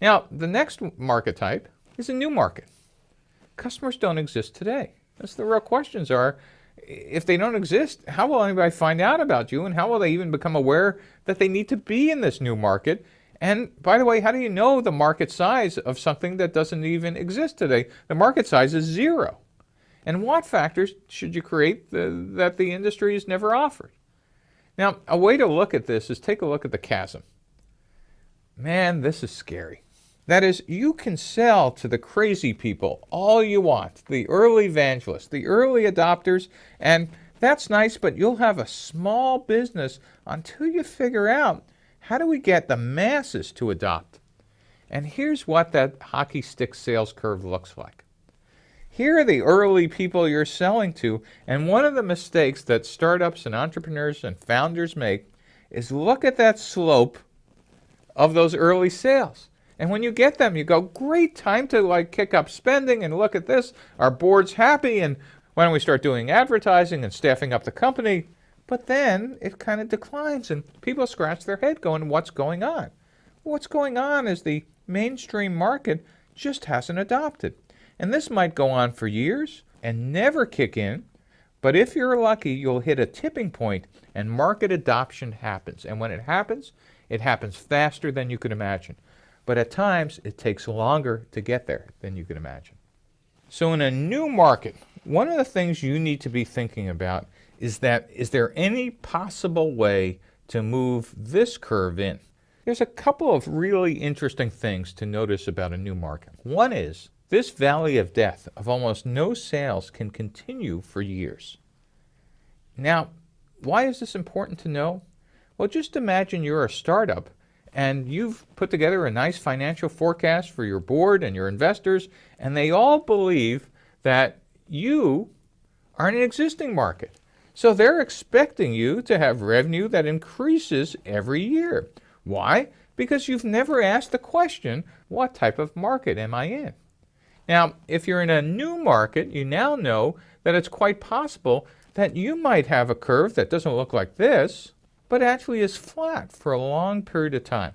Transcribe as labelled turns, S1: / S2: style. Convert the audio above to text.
S1: Now, the next market type is a new market. Customers don't exist today. That's the real questions are, if they don't exist, how will anybody find out about you and how will they even become aware that they need to be in this new market? And by the way, how do you know the market size of something that doesn't even exist today? The market size is zero. And what factors should you create the, that the industry has never offered? Now, a way to look at this is take a look at the chasm. Man, this is scary. That is, you can sell to the crazy people all you want, the early evangelists, the early adopters, and that's nice, but you'll have a small business until you figure out how do we get the masses to adopt. And here's what that hockey stick sales curve looks like. Here are the early people you're selling to, and one of the mistakes that startups and entrepreneurs and founders make is look at that slope of those early sales. And when you get them, you go, great time to like kick up spending and look at this. Our board's happy and why don't we start doing advertising and staffing up the company? But then it kind of declines and people scratch their head going, what's going on? What's going on is the mainstream market just hasn't adopted. And this might go on for years and never kick in. But if you're lucky, you'll hit a tipping point and market adoption happens. And when it happens, it happens faster than you could imagine but at times it takes longer to get there than you can imagine. So in a new market, one of the things you need to be thinking about is that is there any possible way to move this curve in? There's a couple of really interesting things to notice about a new market. One is this valley of death of almost no sales can continue for years. Now, why is this important to know? Well, just imagine you're a startup and you've put together a nice financial forecast for your board and your investors, and they all believe that you are in an existing market. So they're expecting you to have revenue that increases every year. Why? Because you've never asked the question, what type of market am I in? Now, if you're in a new market, you now know that it's quite possible that you might have a curve that doesn't look like this, but actually is flat for a long period of time.